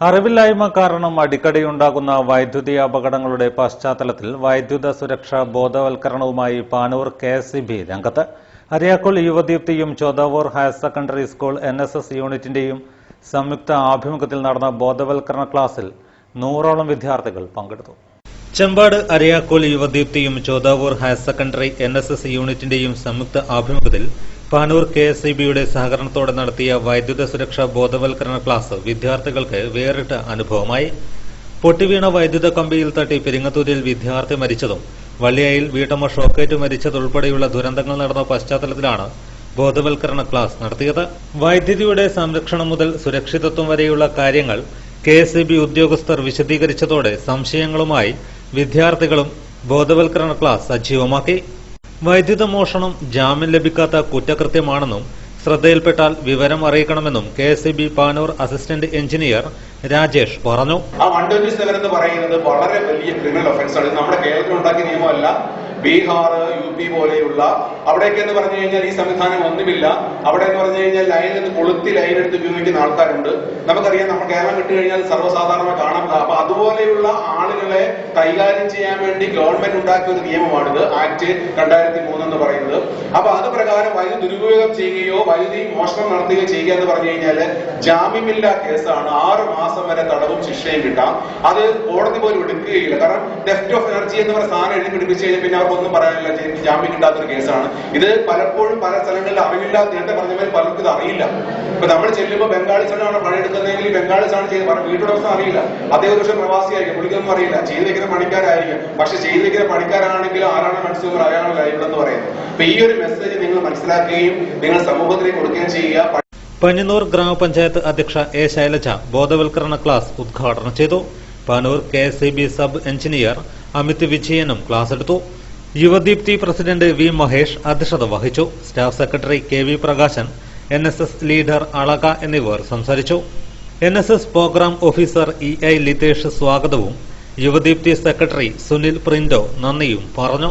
അറിവില്ലായ്മ കാരണം അടിക്കടിയുണ്ടാകുന്ന വൈദ്യുതി അപകടങ്ങളുടെ പശ്ചാത്തലത്തിൽ വൈദ്യുത സുരക്ഷാ ബോധവൽക്കരണവുമായി പാനൂർ കെ എസ് ബി രംഗത്ത്. Ariyakkol യുവദീപ്തിയും Chodavur higher secondary school N S S യൂണിറ്റിന്റെയും സംയുക്ത ആഭിമുഖ്യത്തിൽ നടന്ന ബോധവൽക്കരണ ക്ലാസ്സിൽ നൂറോളം വിദ്യാർത്ഥികൾ പങ്കെടുത്തു. Chempad Ariyakkol യുവദീപ്തിയും Chodavur higher secondary N S S യൂണിറ്റിന്റെയും സംയുക്ത ആഭിമുഖ്യത്തിൽ പാനൂർ കെ എസ് ഇ ബിയുടെ സഹകരണത്തോടെ നടത്തിയ വൈദ്യുത സുരക്ഷാ ബോധവൽക്കരണ ക്ലാസ് വിദ്യാർത്ഥികൾക്ക് വേറിട്ട അനുഭവമായി. പൊട്ടിവീണ വൈദ്യുത കമ്പിയിൽ തട്ടി പെരിങ്ങത്തൂരിൽ വിദ്യാർത്ഥി മരിച്ചതും വള്ളിയായിൽ വീട്ടമ്മ ഷോക്കേറ്റ് മരിച്ചതുൾപ്പെടെയുള്ള ദുരന്തങ്ങൾ നടന്ന പശ്ചാത്തലത്തിലാണ് ബോധവൽക്കരണ ക്ലാസ് നടത്തിയത്. വൈദ്യുതിയുടെ സംരക്ഷണം മുതൽ സുരക്ഷിതത്വം വരെയുള്ള കാര്യങ്ങൾ കെ എസ് ഇ ബി ഉദ്യോഗസ്ഥർ വിശദീകരിച്ചതോടെ സംശയങ്ങളുമായി വിദ്യാർത്ഥികളും ബോധവൽക്കരണ ക്ലാസ് സജീവമാക്കി. വൈദ്യുത മോഷണം ജാമ്യം ലഭിക്കാത്ത കുറ്റകൃത്യമാണെന്നും ശ്രദ്ധയിൽപ്പെട്ടാൽ വിവരം അറിയിക്കണമെന്നും K S B Panur assistant engineer Rajesh പറഞ്ഞു. ആ വൺ ട്വന്റി സെവൻ എന്ന് പറയുന്നത് വളരെ വലിയ ക്രിമിനൽ ഒഫൻസ് ആണ്. നമ്മുടെ കേരളത്തിൽ ഉണ്ടാക്കിയ നിയമമല്ല. ബീഹാർ യു പി പോലെയുള്ള അവിടെയൊക്കെ എന്ന് പറഞ്ഞു കഴിഞ്ഞാൽ ഈ സംവിധാനം ഒന്നുമില്ല. അവിടെ എന്ന് പറഞ്ഞു കഴിഞ്ഞാൽ ലൈനിൽ നിന്ന് കൊളുത്തി ലൈൻ എടുത്ത് ഉപയോഗിക്കുന്ന ആൾക്കാരുണ്ട്. നമുക്കറിയാം നമ്മൾ കേരളം വിട്ടു കഴിഞ്ഞാൽ സർവസാധാരണ കാണാം അപ്പൊ അതുപോലെയുള്ള ആളുകളെ കൈകാര്യം ചെയ്യാൻ വേണ്ടി ഗവൺമെന്റ് ഉണ്ടാക്കിയ ഒരു നിയമമാണിത് ആക്ട് രണ്ടായിരത്തി മൂന്ന് എന്ന് പറയുന്നത്. അപ്പൊ അത് പ്രകാരം വൈദ്യുതി ദുരുപയോഗം ചെയ്യുകയോ വൈദ്യുതി മോഷണം നടത്തുകയോ ചെയ്യുക എന്ന് പറഞ്ഞു കഴിഞ്ഞാൽ ജാമ്യമില്ലാ കേസാണ്. ആറ് മാസം വരെ തടവും ശിക്ഷയും കിട്ടാം. അത് കോടതി പോലും എടുക്കുകയില്ല. കാരണം ഡെഫ്റ്റ് ഓഫ് എനർജി എന്ന് പറയുന്ന സാധനം എഴുതി പിടിപ്പിച്ച് കഴിഞ്ഞാൽ പിന്നെ അവർക്കൊന്നും പറയാനില്ല. ജാമ്യം കിട്ടാത്തൊരു കേസാണ്. ഇത് പലപ്പോഴും പല സ്ഥലങ്ങളിൽ അറിവില്ല നേരത്തെ പറഞ്ഞവർ പോലെ പലർക്കും ഇത് അറിയില്ല. ഇപ്പൊ നമ്മൾ ചെല്ലുമ്പോൾ ബംഗാളിസാണ് പണിയെടുക്കുന്നതെങ്കിൽ ബംഗാളിസാണ് ചെയ്ത് പറഞ്ഞ വീട്ടുടമസ്ഥ അറിയില്ല. അദ്ദേഹം ഒരു പക്ഷേ പ്രവാസിയായിരിക്കും. പുള്ളിക്കൊന്നും അറിയില്ല. ചെയ്തിരിക്കുന്ന പണിക്കാരായിരിക്കും. പക്ഷെ ചെയ്തിരിക്കുന്ന പണിക്കാരാണെങ്കിൽ ആരാണ് കൺസ്യൂമർ അയാളാണ് കാര്യങ്ങളെന്ന് എന്ന് പറയുന്നത്. അപ്പൊ ഈ ഒരു മെസ്സേജ് നിങ്ങൾ മനസ്സിലാക്കുകയും നിങ്ങൾ സമൂഹത്തിലേക്ക് കൊടുക്കുകയും ചെയ്യുക. പഞ്ഞന്നൂർ ഗ്രാമപഞ്ചായത്ത് അധ്യക്ഷ എ ശൈലജ ബോധവൽക്കരണ ക്ലാസ് ഉദ്ഘാടനം ചെയ്തു. Panur K sub engineer Amit വിജയനും ക്ലാസ് എടുത്തു. യുവദീപ്തി പ്രസിഡന്റ് വി മഹേഷ് അധ്യക്ഷത വഹിച്ചു. Staff secretary K V Prakashan N S S leader Alaka എന്നിവർ സംസാരിച്ചു. N S S programme officer E I Lithesh സ്വാഗതവും യുവദീപ്തി സെക്രട്ടറി സുനിൽ പ്രിന്റോ നന്ദിയും പറഞ്ഞു.